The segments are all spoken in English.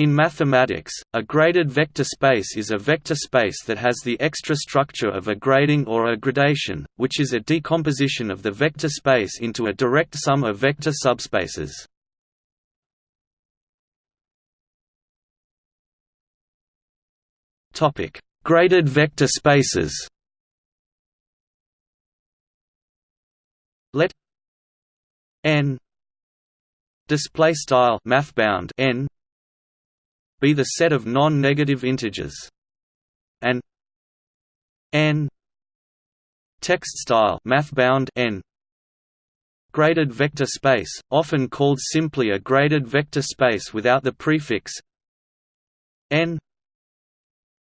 In mathematics, a graded vector space is a vector space that has the extra structure of a grading or a gradation, which is a decomposition of the vector space into a direct sum of vector subspaces. Topic: Graded vector spaces. Let n display style mathbound n be the set of non-negative integers. And n text style mathbound n graded vector space often called simply a graded vector space without the prefix n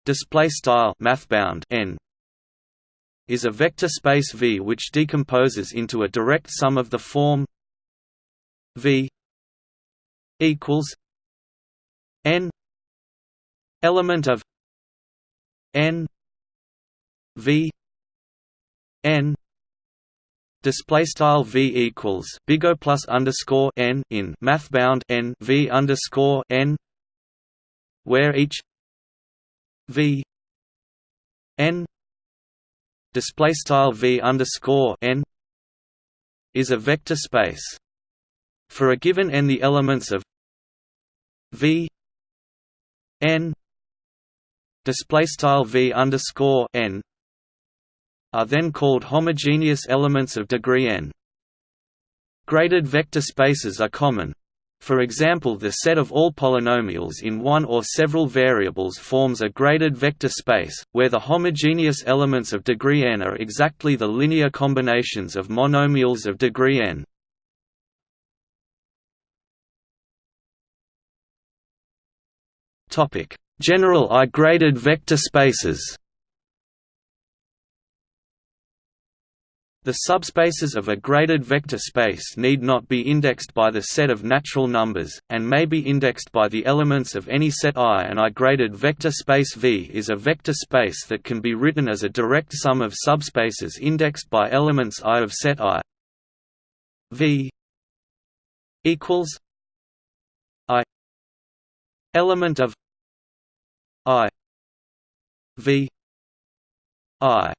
display style mathbound n is a vector space V which decomposes into a direct sum of the form V equals n element of n v n display style v equals big O plus underscore n in mathbound n v underscore n where each v n display style v underscore n is a vector space. For a given n the elements of v n display style v underscore n are then called homogeneous elements of degree n. Graded vector spaces are common. For example the set of all polynomials in one or several variables forms a graded vector space, where the homogeneous elements of degree n are exactly the linear combinations of monomials of degree n. General I-graded vector spaces The subspaces of a graded vector space need not be indexed by the set of natural numbers, and may be indexed by the elements of any set I. An I-graded vector space V is a vector space that can be written as a direct sum of subspaces indexed by elements I of set I. V equals I element of I V I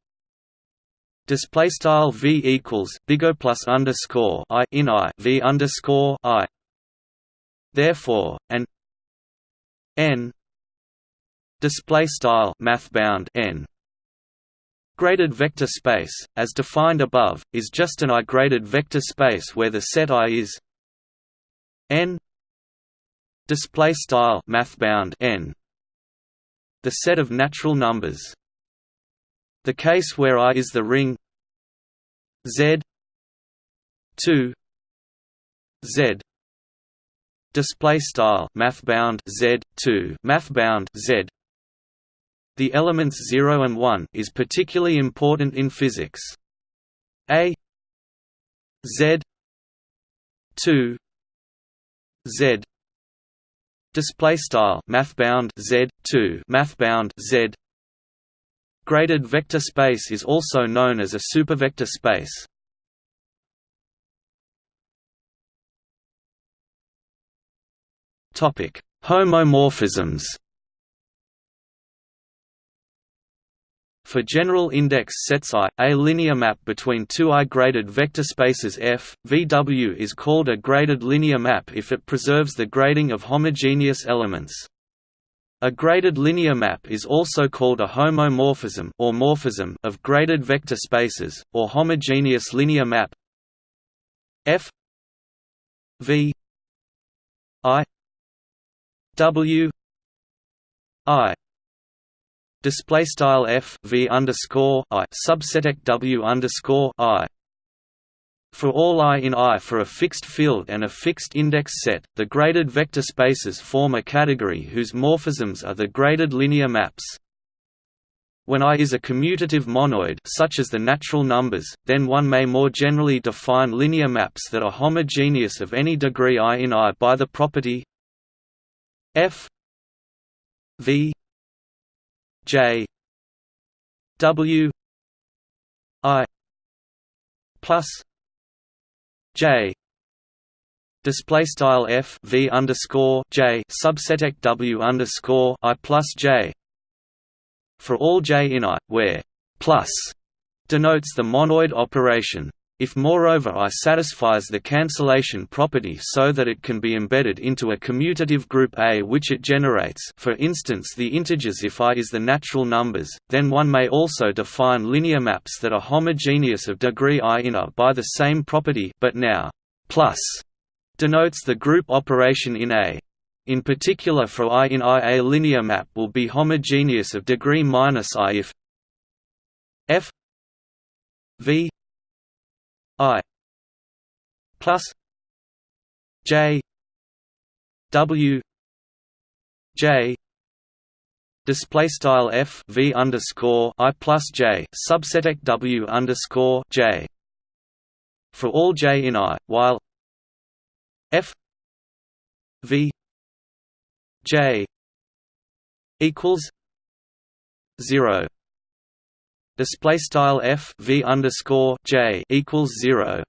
display style V equals big O plus underscore I in I V underscore I. Therefore an N display style mathbound N Graded vector space, as defined above, is just an I-graded vector space where the set I is n display style mathbound n the set of natural numbers. The case where I is the ring Z 2 Z. Display style mathbound Z 2 math bound Z. The elements 0 and 1 is particularly important in physics. A Z 2 Z. Display style mathbound z 2 mathbound z. Graded vector space is also known as a supervector space. Topic homomorphisms. For general index sets I, a linear map between two I-graded vector spaces F, VW is called a graded linear map if it preserves the grading of homogeneous elements. A graded linear map is also called a homomorphism or morphism of graded vector spaces, or homogeneous linear map F V I W I display style f v underscore i subset w underscore i. For all i in I for a fixed field and a fixed index set, the graded vector spaces form a category whose morphisms are the graded linear maps. When I is a commutative monoid such as the natural numbers, then one may more generally define linear maps that are homogeneous of any degree I in I by the property f v J W I plus J display style f v underscore j subset w underscore i plus j for all j in i, where plus denotes the monoid operation. If moreover I satisfies the cancellation property so that it can be embedded into a commutative group A which it generates for instance the integers if I is the natural numbers, then one may also define linear maps that are homogeneous of degree I in A by the same property but now plus denotes the group operation in A. In particular for I in I a linear map will be homogeneous of degree minus I if f v I plus J W J display style f v underscore i plus j subset w underscore j for all j in i, while f v j equals zero display style f v underscore j equals zero.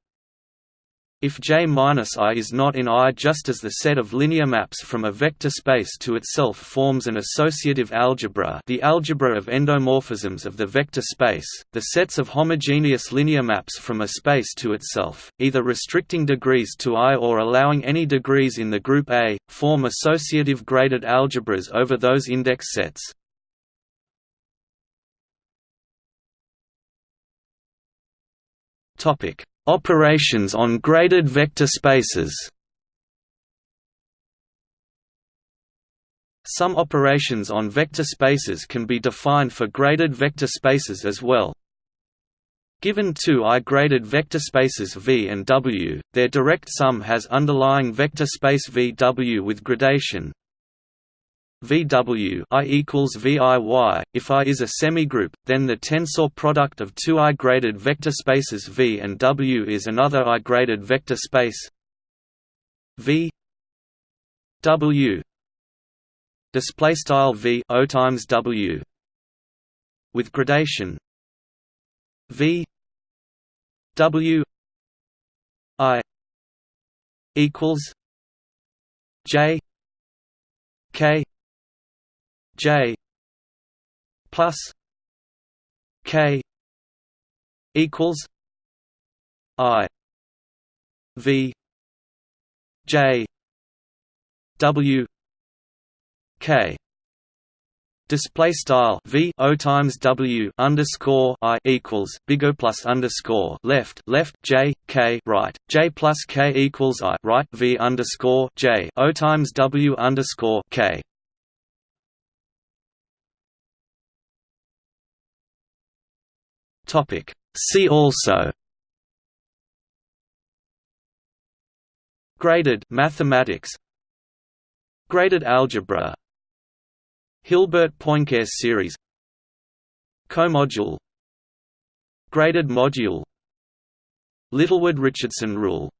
If J minus i is not in I, just as the set of linear maps from a vector space to itself forms an associative algebra, the algebra of endomorphisms of the vector space, the sets of homogeneous linear maps from a space to itself, either restricting degrees to I or allowing any degrees in the group A, form associative graded algebras over those index sets. Topic: Operations on graded vector spaces. Some operations on vector spaces can be defined for graded vector spaces as well. Given two I-graded vector spaces V and W, their direct sum has underlying vector space VW with gradation, VW I equals VIY. If I is a semigroup, then the tensor product of two I-graded vector spaces V and W is another I-graded vector space V W display style V O times W with gradation V W I equals J K J plus K equals I V J W K. Display style v o times w underscore i equals big O plus underscore left left j k right j plus k equals i right v underscore j o times w underscore k Topic. See also. Graded mathematics. Graded algebra. Hilbert-Poincare series. Comodule. Graded module. Littlewood-Richardson rule